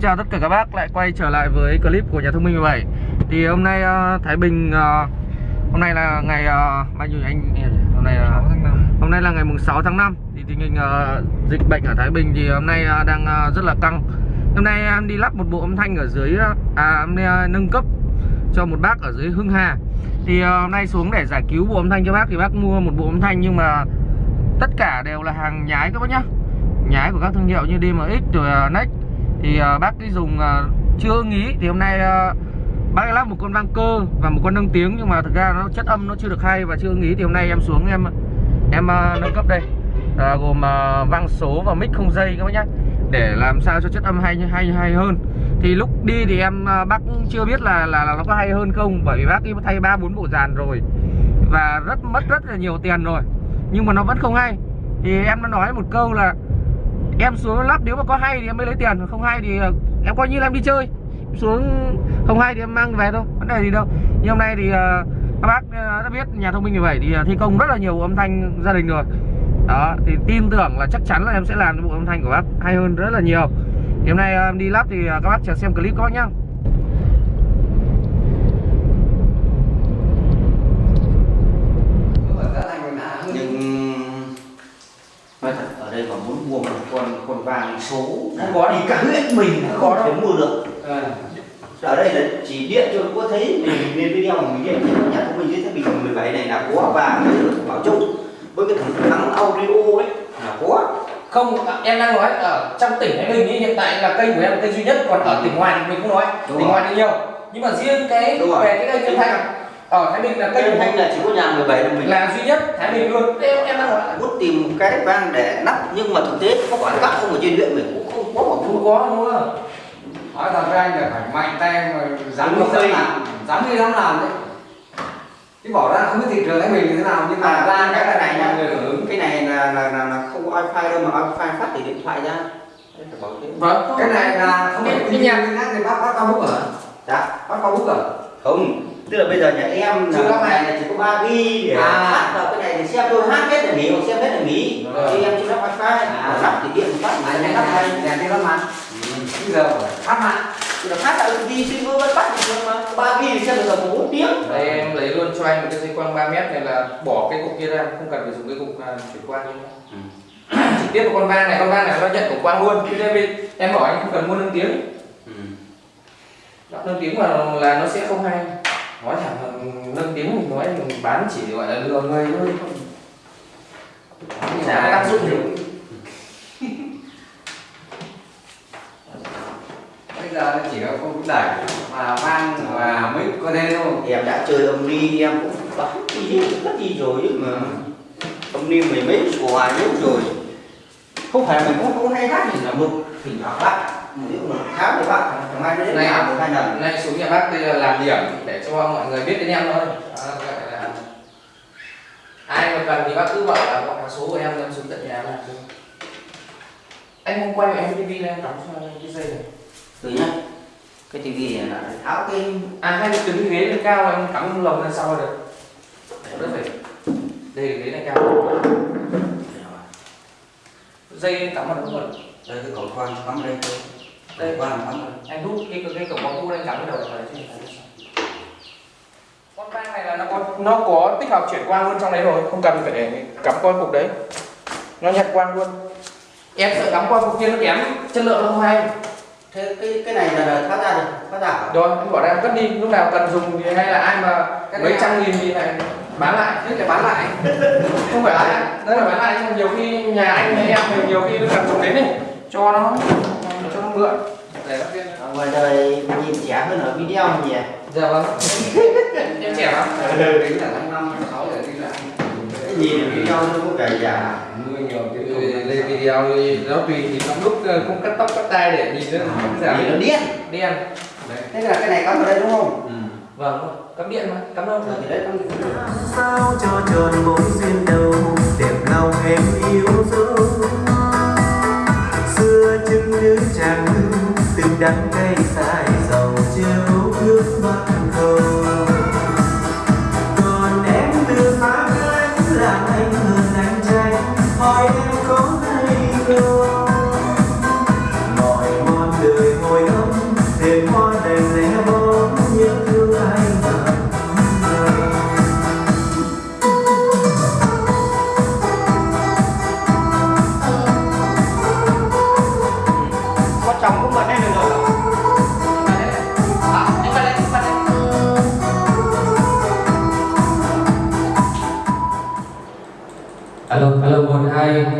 chào tất cả các bác. Lại quay trở lại với clip của nhà thông minh 17 Thì hôm nay uh, Thái Bình uh, Hôm nay là ngày uh, bao nhiêu anh? Hôm nay là hôm nay là ngày mùng 6 tháng 5 Thì tình hình uh, dịch bệnh ở Thái Bình thì hôm nay uh, đang uh, rất là căng. Hôm nay em đi lắp một bộ âm thanh ở dưới À đi, uh, nâng cấp cho một bác ở dưới Hưng Hà. Thì uh, hôm nay xuống để giải cứu bộ âm thanh cho bác Thì bác mua một bộ âm thanh nhưng mà Tất cả đều là hàng nhái các bác nhá. Nhái của các thương hiệu như DMX rồi uh, Next thì uh, bác cứ dùng uh, chưa ưng ý thì hôm nay uh, bác lắp một con vang cơ và một con nâng tiếng nhưng mà thực ra nó chất âm nó chưa được hay và chưa ưng ý thì hôm nay em xuống em em uh, nâng cấp đây. Uh, gồm uh, vang số và mic không dây các bác nhé để làm sao cho chất âm hay hay hay hơn. Thì lúc đi thì em uh, bác chưa biết là, là là nó có hay hơn không bởi vì bác đi thay ba bốn bộ dàn rồi và rất mất rất là nhiều tiền rồi nhưng mà nó vẫn không hay. Thì em đã nói một câu là em xuống lắp nếu mà có hay thì em mới lấy tiền không hay thì ờ, em coi như là em đi chơi. Xuống không hay thì em mang về thôi, vấn đề gì đâu. Nhưng hôm nay thì ờ, các bác ờ, đã biết nhà thông minh 17 thì thi công rất là nhiều âm thanh gia đình rồi. Đó, thì tin tưởng là chắc chắn là em sẽ làm bộ âm thanh của bác hay hơn rất là nhiều. Thì hôm nay em đi lắp thì các bác chờ xem clip các bác nhá nhưng nói thật ở đây mà muốn mua một con vàng số không có đi cả huyện mình không có thể mua được. À. ở đây là chỉ điện cho có thấy mình lên video mà mình điện nhà thông minh dưới thái bình 17 này là có và bảo chung với cái thằng thắng audio ấy là có. Không em đang nói ở trong tỉnh Thái Bình ấy, hiện tại là kênh của em là kênh duy nhất còn ở tỉnh ngoài thì mình không nói. Đúng tỉnh rồi. ngoài thì nhiều. Nhưng mà riêng cái về cái kênh thanh ở Thái Bình là của thanh mình là chỉ có nhà 17 là mình. Là duy nhất Thái Bình luôn. Em, em đang muốn tìm một cái vang để nắp nhưng mà thực tế có quảng cáo không ở trên huyện mình cũng không có một không có đúng không nói thật với anh là phải mạnh tay mà dám đi dám làm dám đi dám làm đấy. Chứ bỏ ra không biết thị trường thái bình như thế nào nhưng mà à, ra cái cái này nhá ứng. cái này là là, là, là không có wifi đâu mà wifi phát từ điện thoại ra. Vâng cái này là không phải cái, nhà thì bác bác cao bút ở dạ. Bác cao bút ở? Không tức là bây giờ nhà em là lắp cái này là chỉ có 3 ghi để À. phát vào cái này để xem thôi hát hết là nghỉ hoặc xem hết là nghỉ Vâng. thì em chưa lắp wifi À. lắp thì điện phát mà này lắp này nhà đi lắm mà bây giờ phát mạng thì là phát là đi xin vẫn bắt thường mà 3 ghi thì xem được là 4 tiếng đây em lấy luôn cho anh một cái dây quang 3 mét này là bỏ cái cục kia ra không cần phải dùng cái cục à, chuyển quang nữa Ừ. trực tiếp vào con van này con van này nó nhận của quang luôn chứ đây vì- em bảo anh không cần mua nâng tiếng Ừ. lắp nâng tiếng mà là nó sẽ không hay nói thẳng là nâng tiếng mình nói mình bán chỉ gọi là lừa người thôi không chả tác dụng gì. Bây giờ chỉ có không đẩy mà vang và mic có thế thôi em đã chơi âm ni em cũng bán đi rất đi rồi chứ mà. Âm ni mười mấy của hoài nhất rồi. Không phải mình cũng không hay hát gì là một thỉnh thoảng bác ví dụ một tháng thì bác thằng mai đến Này. làm một hai lần. nay xuống nhà bác đây là làm điểm để cho mọi người biết đến em thôi. Ai mà cần thì bác cứ bảo là gọi số của em em xuống tận nhà làm cho. anh không quay em tivi em đóng cho anh cái dây này. Từ nhá cái tivi này là tháo cái à hai cái đứng ghế lên cao em cắm lồng lên sau được. Đỡ phải đây là ghế này cao. Dây cắm vào đúng rồi đây cái cầu khoan cắm đây thôi Đây. khoan cắm đây anh rút cái cái cổng bóng anh cắm cái đầu vào đấy con vang này là nó có nó có tích hợp chuyển quang luôn trong đấy rồi không cần phải để cắm qua cục đấy. Nó nhận quang luôn. Em sợ cắm qua cục kia nó kém chất lượng nó không hay. Thế cái cái này là, là tháo ra được tháo ra rồi em bỏ ra em cất đi lúc nào cần dùng thì hay là ai mà Cái mấy trăm nghìn thì này bán lại. Thế để bán lại. Không phải là đấy là bán lại nhiều khi nhà anh hay em thì nhiều khi nó cần dùng đến này cho nó cho nó mượn ở ngoài đời nhìn trẻ hơn ở video nhỉ? Dạ vâng. Em trẻ lắm. Tính là tháng năm tháng sáu để đi lại. Nhìn video nó có vẻ già mưa nhiều tiếng Ừ, lên video thì nó tùy thì trong lúc ờ, không cắt tóc cắt tai để nhìn nó không giảm nhìn nó điên. Đen thế là cái này cắm vào đây đúng không? Vâng cắm điện mà cắm đâu? Thì đấy cắm sao cho tròn mối duyên đầu đẹp lòng em yêu dấu đắng cay dài dầu chiếu nước mắt cầu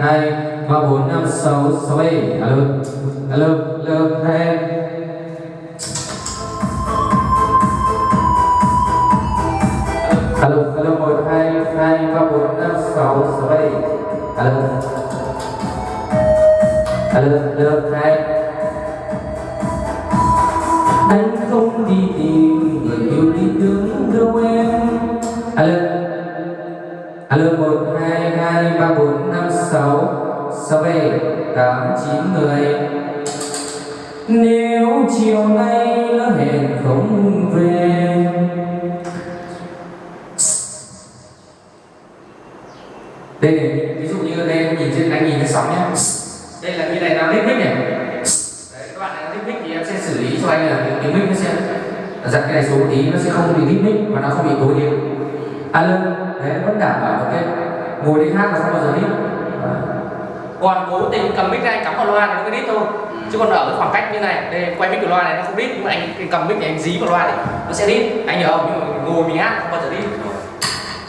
2 3 4 5 6 6 7 alo alo alo, hai em. Alo alo 1 2 2 3 4 5 6 6 7 alo. Alo alo, hai. Anh không đi tìm người yêu đi đứng đâu em. Alo. Alo, một hai ba bốn năm sáu sáu bảy tám chín mười. Nếu chiều nay lỡ hẹn không về. Đây này ví dụ như đây em nhìn trên anh nhìn cái sóng nhé đây là như này nó lít mic này. Đấy các bạn này lít mic thì em sẽ xử lý cho anh là cái, cái mic nó sẽ giật cái này xuống tí nó sẽ không bị lít mic và nó không bị tối điệu alo đấy vẫn đảm bảo cái ngồi đi hát là bao giờ lít còn cố tình cầm mic này cắm vào loa thì nó mới đít thôi. Chứ còn ở cái khoảng cách như này đây quay mic của loa này nó không đít nhưng mà anh cầm mic này anh dí vào loa thì nó sẽ đít. Anh nhớ không? Nhưng mà ngồi mình hát không bao giờ đít.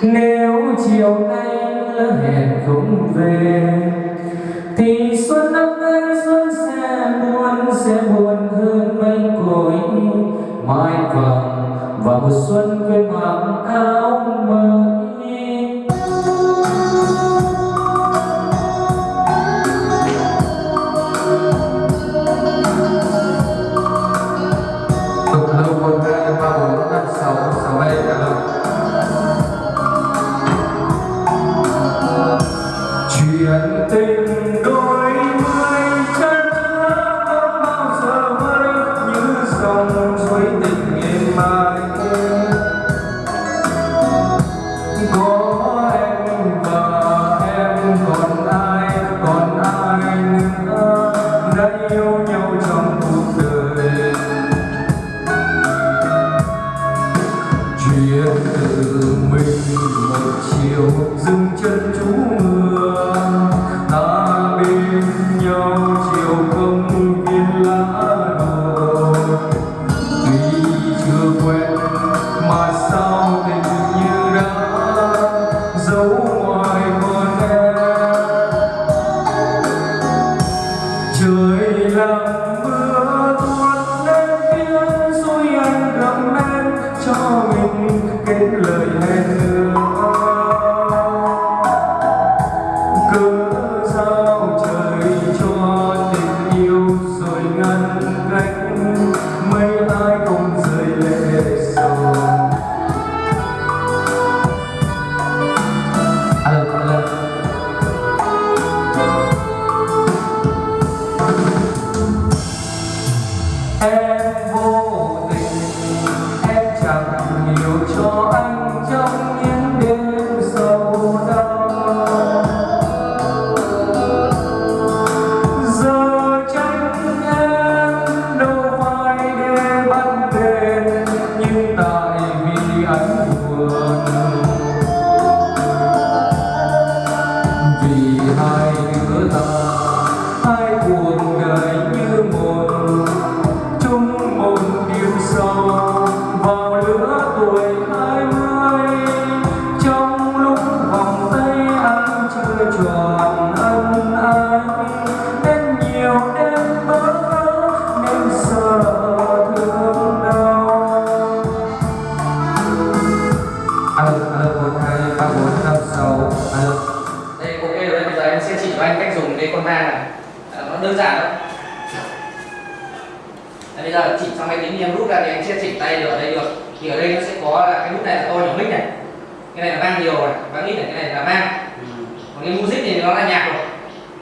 Nếu chiều nay lỡ hẹn không về thì xuân năm nay xuân sẽ buồn sẽ buồn hơn mây cội mai vàng và một xuân quên mặc áo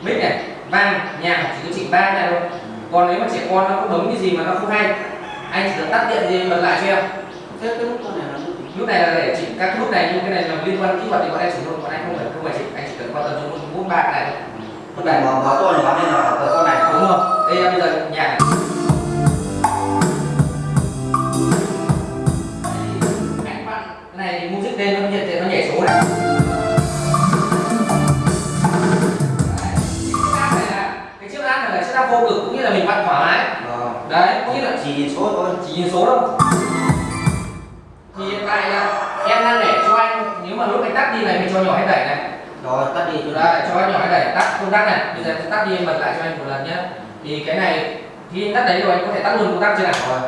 mic này vang nhạc chỉ có chỉnh ba này thôi. Còn nếu mà trẻ con nó có bấm cái gì mà nó không hay anh chỉ cần tắt điện gì bật lại cho em. Thế cái nút này là nút nút này là để chỉnh các nút này nhưng cái này là liên quan kỹ thuật thì bọn em chỉ thôi bọn anh không phải không phải chỉnh anh chỉ cần quan tâm cho nút bạc này con này mà bảo to nhỏ nên là ở con này. Đúng rồi. Đây em bây giờ nhạc này. Cái này thì music lên nó nhiệt thì nó nhảy số này nhìn số đâu thì hiện tại là em đang để cho anh nếu mà lúc anh tắt đi này mình cho nhỏ hay đẩy này. Rồi tắt đi. Cho đây cho anh nhỏ đẩy tắt công tắc này. Bây giờ tắt đi em bật lại cho anh một lần nhé. Thì cái này khi anh tắt đấy rồi anh có thể tắt luôn công tắc chưa nào? Rồi.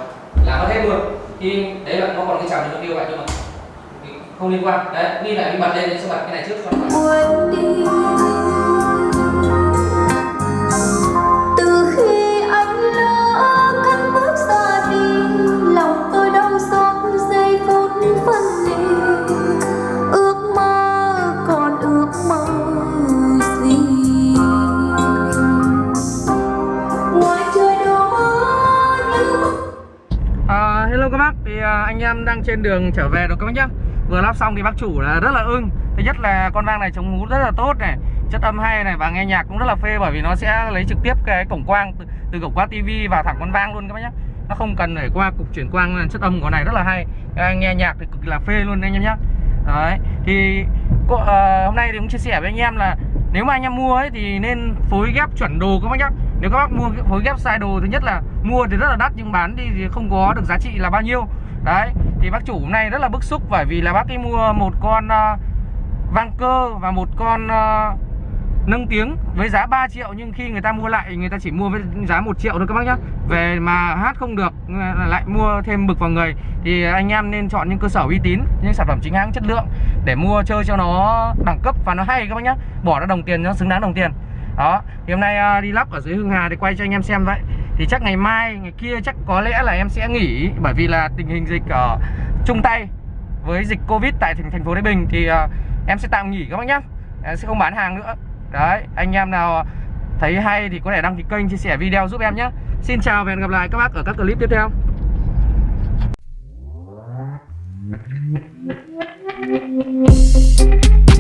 Là mất hết luôn. Thì đấy là nó còn cái chào nó kêu vậy nhưng mà thì không liên quan. Đấy như là mình bật lên sẽ bật cái này trước cho nó em đang trên đường trở về rồi các bác nhá? Vừa lắp xong thì bác chủ là rất là ưng. Thứ nhất là con vang này chống hú rất là tốt này. Chất âm hay này và nghe nhạc cũng rất là phê Bởi vì nó sẽ lấy trực tiếp cái cổng quang từ, từ cổng quang tivi vào thẳng con vang luôn các bác nhá. Nó không cần phải qua cục chuyển quang chất âm của này rất là hay. Nghe nhạc thì cực kỳ là phê luôn anh em nhá. Đấy, thì cô, uh, hôm nay thì cũng chia sẻ với anh em là nếu mà anh em mua ấy thì nên phối ghép chuẩn đồ các bác nhá. Nếu các bác mua phối ghép sai đồ thứ nhất là mua thì rất là đắt nhưng bán đi thì không có được giá trị là bao nhiêu đấy thì bác chủ hôm nay rất là bức xúc bởi vì là bác ấy mua một con uh, vang cơ và một con uh, nâng tiếng với giá 3 triệu nhưng khi người ta mua lại người ta chỉ mua với giá 1 triệu thôi các bác nhá. Về mà hát không được ờ, lại mua thêm bực vào người thì anh em nên chọn những cơ sở uy tín những sản phẩm chính hãng chất lượng để mua chơi cho nó đẳng cấp và nó hay các bác nhá. Bỏ ra đồng tiền nó xứng đáng đồng tiền. Đó thì hôm nay đi lắp ở dưới Hưng Hà thì quay cho anh em xem vậy thì chắc ngày mai ngày kia chắc có lẽ là em sẽ nghỉ bởi vì là tình hình dịch ở chung tay với dịch Covid tại thành thành phố Thái Bình thì uh, em sẽ tạm nghỉ các bác nhá. Em sẽ không bán hàng nữa. Đấy anh em nào thấy hay thì có thể đăng ký kênh chia sẻ video giúp em nhé Xin chào và hẹn gặp lại các bác ở các clip tiếp theo. Thank you.